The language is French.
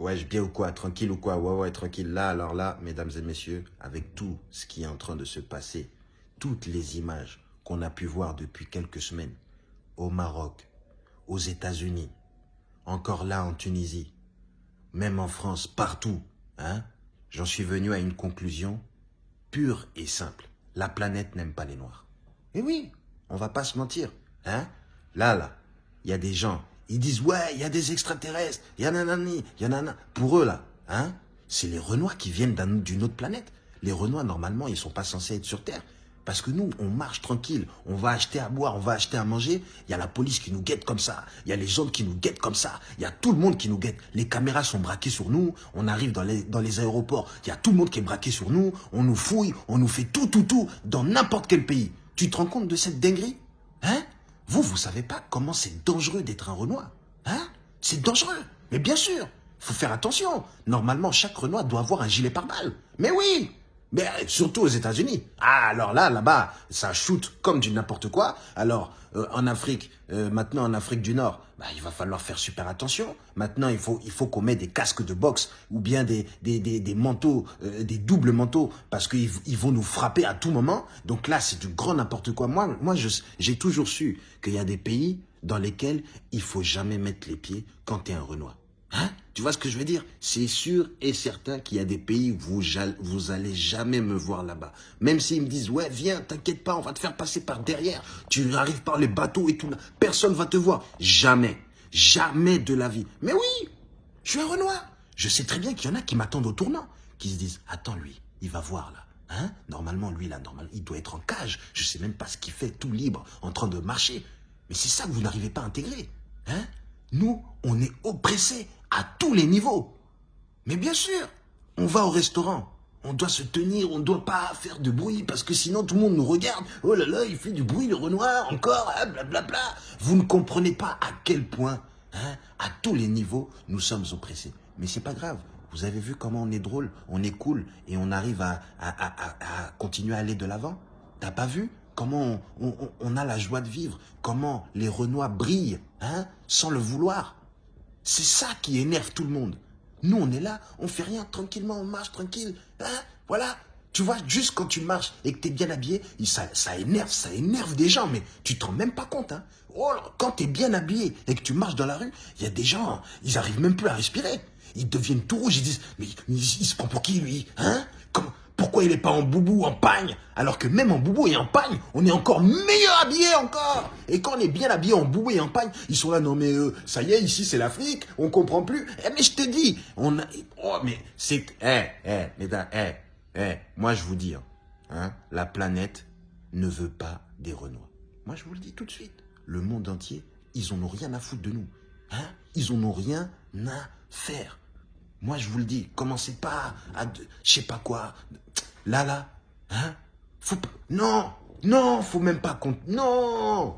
Ouais, je bien ou quoi Tranquille ou quoi? Ouais, ouais, tranquille. Là, alors là, mesdames et messieurs, avec tout ce qui est en train de se passer, toutes les images qu'on a pu voir depuis quelques semaines, au Maroc, aux États-Unis, encore là en Tunisie, même en France, partout, hein J'en suis venu à une conclusion pure et simple. La planète n'aime pas les Noirs. Et oui, on va pas se mentir, hein? Là, là, il y a des gens ils disent, ouais, il y a des extraterrestres, il y a nanani, il y a nanana. Pour eux, là, hein, c'est les Renois qui viennent d'une autre planète. Les Renois, normalement, ils sont pas censés être sur Terre. Parce que nous, on marche tranquille, on va acheter à boire, on va acheter à manger. Il y a la police qui nous guette comme ça. Il y a les gens qui nous guettent comme ça. Il y a tout le monde qui nous guette. Les caméras sont braquées sur nous. On arrive dans les, dans les aéroports. Il y a tout le monde qui est braqué sur nous. On nous fouille. On nous fait tout, tout, tout dans n'importe quel pays. Tu te rends compte de cette dinguerie Hein? Vous, vous savez pas comment c'est dangereux d'être un Renoir Hein? C'est dangereux. Mais bien sûr, faut faire attention. Normalement, chaque Renoir doit avoir un gilet pare-balles. Mais oui mais surtout aux États-Unis. Ah, alors là, là-bas, ça shoot comme du n'importe quoi. Alors, euh, en Afrique, euh, maintenant en Afrique du Nord, bah, il va falloir faire super attention. Maintenant, il faut, il faut qu'on mette des casques de boxe ou bien des, des, des, des manteaux, euh, des doubles manteaux, parce qu'ils ils vont nous frapper à tout moment. Donc là, c'est du grand n'importe quoi. Moi, moi j'ai toujours su qu'il y a des pays dans lesquels il faut jamais mettre les pieds quand tu un Renoir. Hein? Tu vois ce que je veux dire? C'est sûr et certain qu'il y a des pays où vous, vous allez jamais me voir là-bas. Même s'ils me disent, ouais, viens, t'inquiète pas, on va te faire passer par derrière. Tu arrives par les bateaux et tout. Personne va te voir. Jamais. Jamais de la vie. Mais oui, je suis un Renoir. Je sais très bien qu'il y en a qui m'attendent au tournant. Qui se disent, attends lui, il va voir là. Hein? Normalement, lui, là, normalement, il doit être en cage. Je sais même pas ce qu'il fait, tout libre, en train de marcher. Mais c'est ça que vous n'arrivez pas à intégrer. Hein? Nous, on est oppressés à tous les niveaux. Mais bien sûr, on va au restaurant. On doit se tenir, on ne doit pas faire de bruit parce que sinon tout le monde nous regarde. Oh là là, il fait du bruit, le Renoir, encore, blablabla. Bla, bla. Vous ne comprenez pas à quel point, hein, à tous les niveaux, nous sommes oppressés. Mais c'est pas grave. Vous avez vu comment on est drôle, on est cool et on arrive à, à, continuer à aller de l'avant? T'as pas vu comment on, on, a la joie de vivre? Comment les Renois brillent, hein, sans le vouloir? C'est ça qui énerve tout le monde. Nous, on est là, on fait rien, tranquillement, on marche, tranquille. Hein, voilà. Tu vois, juste quand tu marches et que tu es bien habillé, ça, énerve, ça énerve des gens, mais tu te rends même pas compte. Hein. Oh, quand tu es bien habillé et que tu marches dans la rue, il y a des gens, ils arrivent même plus à respirer. Ils deviennent tout rouges, ils disent, mais il, il se prend pour qui lui hein? Il n'est pas en boubou, en pagne Alors que même en boubou et en pagne, on est encore meilleur habillé encore Et quand on est bien habillé en boubou et en pagne, ils sont là, non mais euh, ça y est, ici c'est l'Afrique, on comprend plus. Eh mais je te dis, on a... Oh mais c'est... Eh, eh, mesdames, eh, eh, moi je vous dis, hein, hein, la planète ne veut pas des Renois. Moi je vous le dis tout de suite, le monde entier, ils en ont rien à foutre de nous. Hein ils en ont rien à faire. Moi, je vous le dis, commencez pas à, je sais pas quoi. Là, là, hein? Faut non, non, faut même pas compter. Non